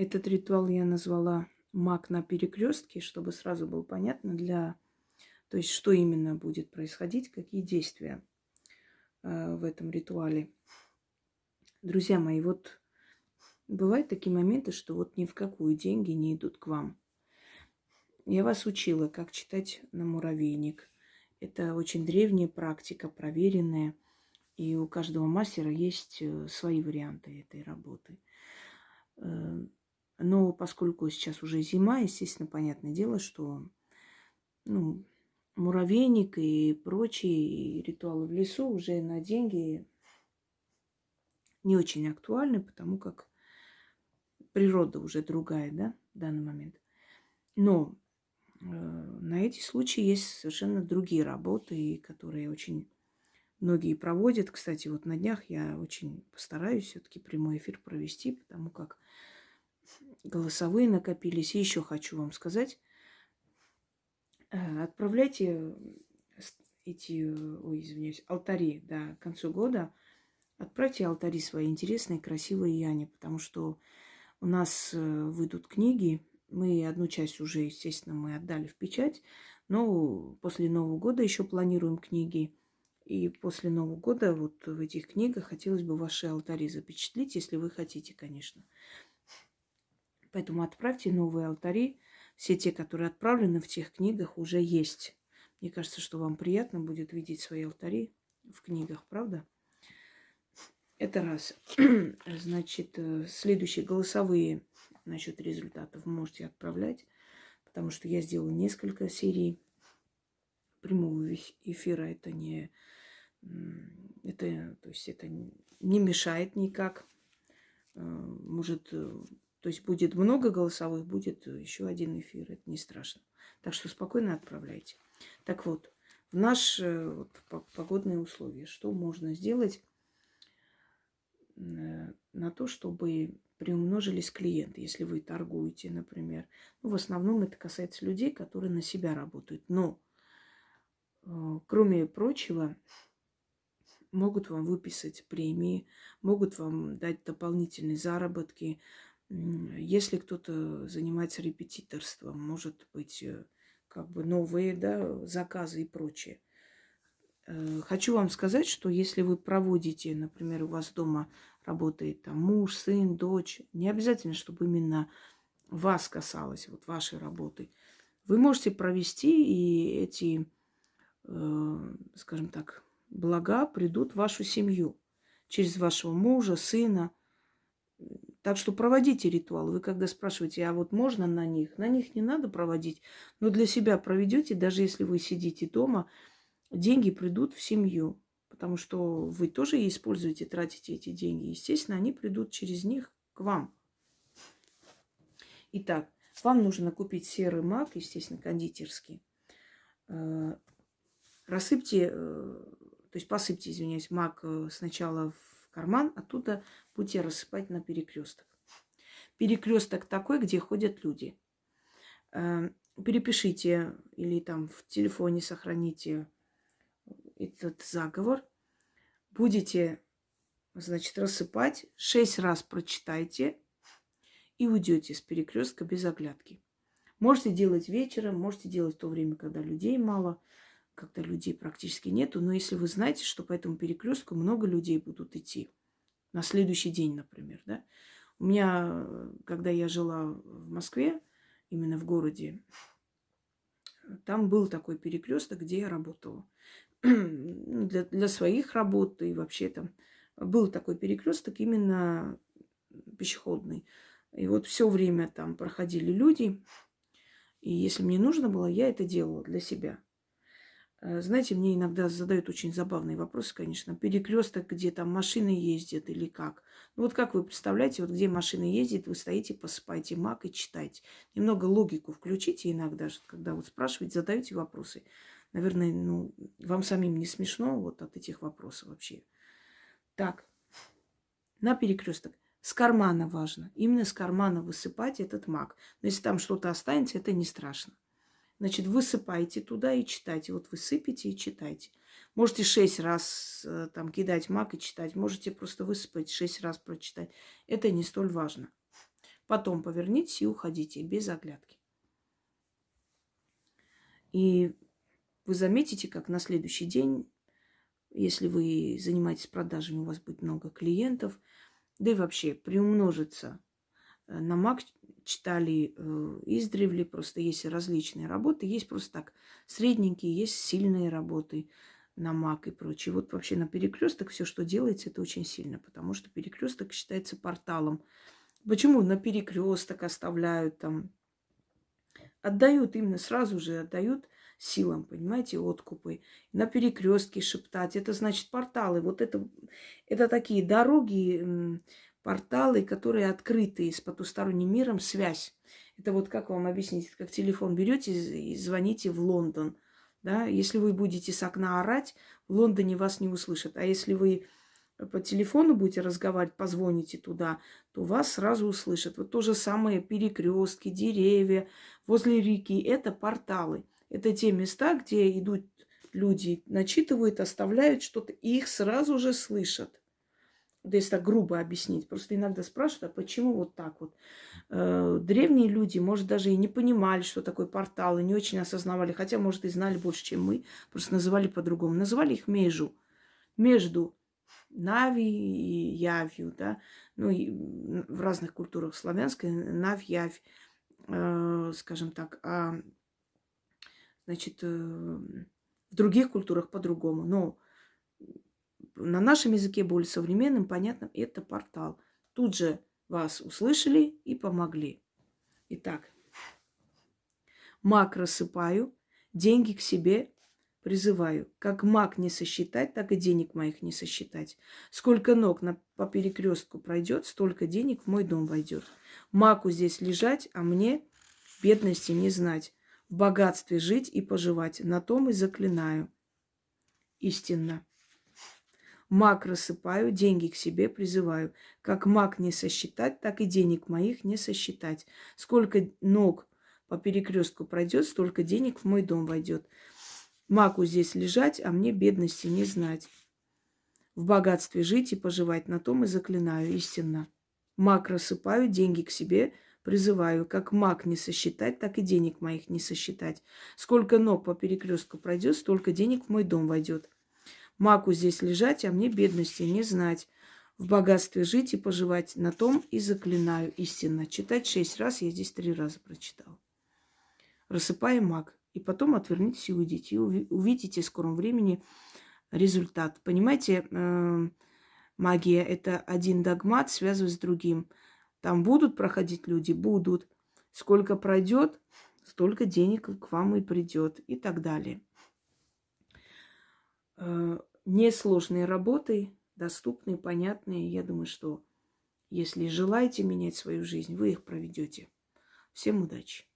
Этот ритуал я назвала маг на перекрестке, чтобы сразу было понятно для... То есть, что именно будет происходить, какие действия э, в этом ритуале. Друзья мои, вот бывают такие моменты, что вот ни в какую деньги не идут к вам. Я вас учила, как читать на муравейник. Это очень древняя практика, проверенная. И у каждого мастера есть э, свои варианты этой работы. Но поскольку сейчас уже зима, естественно, понятное дело, что ну, муравейник и прочие ритуалы в лесу уже на деньги не очень актуальны, потому как природа уже другая, да, в данный момент. Но э, на эти случаи есть совершенно другие работы, которые очень многие проводят. Кстати, вот на днях я очень постараюсь все-таки прямой эфир провести, потому как голосовые накопились. И еще хочу вам сказать, э, отправляйте эти, ой, извиняюсь, алтари, да, концу года. Отправьте алтари свои интересные, красивые Яне, потому что у нас э, выйдут книги. Мы одну часть уже, естественно, мы отдали в печать, но после Нового года еще планируем книги. И после Нового года вот в этих книгах хотелось бы ваши алтари запечатлеть, если вы хотите, конечно. Поэтому отправьте новые алтари. Все те, которые отправлены в тех книгах, уже есть. Мне кажется, что вам приятно будет видеть свои алтари в книгах, правда? Это раз. Значит, э, следующие голосовые насчет результатов можете отправлять, потому что я сделала несколько серий прямого эфира. Это не, это, то есть это не мешает никак. Э, может э, то есть будет много голосовых, будет еще один эфир. Это не страшно. Так что спокойно отправляйте. Так вот, в наши э, вот, погодные условия, что можно сделать э, на то, чтобы приумножились клиенты, если вы торгуете, например. Ну, в основном это касается людей, которые на себя работают. Но, э, кроме прочего, могут вам выписать премии, могут вам дать дополнительные заработки, если кто-то занимается репетиторством, может быть, э, как бы новые да, заказы и прочее. Э, хочу вам сказать, что если вы проводите, например, у вас дома работает там муж, сын, дочь, не обязательно, чтобы именно вас касалось, вот вашей работы. Вы можете провести, и эти, э, скажем так, блага придут в вашу семью через вашего мужа, сына – так что проводите ритуалы. Вы когда спрашиваете, а вот можно на них? На них не надо проводить, но для себя проведете, даже если вы сидите дома, деньги придут в семью, потому что вы тоже используете, тратите эти деньги. Естественно, они придут через них к вам. Итак, вам нужно купить серый мак, естественно, кондитерский. Э, рассыпьте, э, то есть посыпьте, извиняюсь, мак э, сначала в карман, оттуда будете рассыпать на перекресток. Перекресток такой, где ходят люди. Эм, перепишите или там в телефоне сохраните этот заговор. Будете, значит, рассыпать. Шесть раз прочитайте и уйдете с перекрестка без оглядки. Можете делать вечером, можете делать в то время, когда людей мало – когда людей практически нету. Но если вы знаете, что по этому перекрестку много людей будут идти на следующий день, например, да. У меня, когда я жила в Москве, именно в городе, там был такой перекресток, где я работала. для, для своих работ и вообще там был такой перекресток именно пешеходный. И вот все время там проходили люди. И если мне нужно было, я это делала для себя. Э, знаете, мне иногда задают очень забавные вопросы, конечно. Перекресток, где там машины ездят или как. Ну вот как вы представляете, вот где машины ездят, вы стоите, посыпаете мак и читаете. Немного логику включите иногда, когда вот спрашиваете, задаете вопросы. Наверное, ну, вам самим не смешно вот от этих вопросов вообще. Так, на перекресток. С кармана важно. Именно с кармана высыпать этот мак. Но если там что-то останется, это не страшно. Значит, высыпайте туда и читайте. Вот высыпите и читайте. Можете шесть раз э, там кидать мак и читать. Можете просто высыпать, шесть раз прочитать. Это не столь важно. Потом повернитесь и уходите без оглядки. И вы заметите, как на следующий день, если вы занимаетесь продажами, у вас будет много клиентов, да и вообще приумножится. Э, на МАК читали э, издревле, просто есть различные работы, есть просто так средненькие, есть сильные работы на МАК и прочее. Вот вообще на перекресток все, что делается, это очень сильно, потому что перекресток считается порталом. Почему на перекресток оставляют там отдают именно сразу же отдают силам, понимаете, откупы. На перекрестке шептать, это значит порталы. Вот это, это такие дороги, порталы, которые открыты с потусторонним миром, связь. Это вот как вам объяснить, как телефон берете и звоните в Лондон. Да? Если вы будете с окна орать, в Лондоне вас не услышат. А если вы по телефону будете разговаривать, позвоните туда, то вас сразу услышат. Вот то же самое перекрестки, деревья возле реки. Это порталы. Это те места, где идут люди, начитывают, оставляют что-то, их сразу же слышат. Да если так грубо объяснить. Просто иногда спрашивают, а почему вот так вот? Э, древние люди, может, даже и не понимали, что такое портал, и не очень осознавали, хотя, может, и знали больше, чем мы, просто называли по-другому. Называли их межу. Между Нави и Явью, да, ну и в разных культурах славянской Навь, Явь, э, скажем так, а значит, э, в других культурах по-другому. Но на нашем языке более современным, понятным, это портал. Тут же вас услышали и помогли. Итак, маг рассыпаю, деньги к себе Призываю, как маг не сосчитать, так и денег моих не сосчитать. Сколько ног на, по перекрестку пройдет, столько денег в мой дом войдет. Маку здесь лежать, а мне бедности не знать. В богатстве жить и поживать, на том и заклинаю. Истинно. Маг рассыпаю, деньги к себе призываю. Как маг не сосчитать, так и денег моих не сосчитать. Сколько ног по перекрестку пройдет, столько денег в мой дом войдет. Маку здесь лежать, а мне бедности не знать. В богатстве жить и поживать, на том и заклинаю истинно. Маг рассыпаю, деньги к себе призываю. Как маг не сосчитать, так и денег моих не сосчитать. Сколько ног по перекрестку пройдет, столько денег в мой дом войдет. Маку здесь лежать, а мне бедности не знать. В богатстве жить и поживать, на том и заклинаю истинно. Читать шесть раз, я здесь три раза прочитала. Рассыпаем маг. И потом отвернитесь и уйдите. И увидите в скором времени результат. Понимаете, эм, магия – это один догмат, связывает с другим. Там будут проходить люди? Будут. Сколько пройдет, столько денег к вам и придет. И так далее. Несложные работы, доступные, понятные. Я думаю, что если желаете менять свою жизнь, вы их проведете. Всем удачи!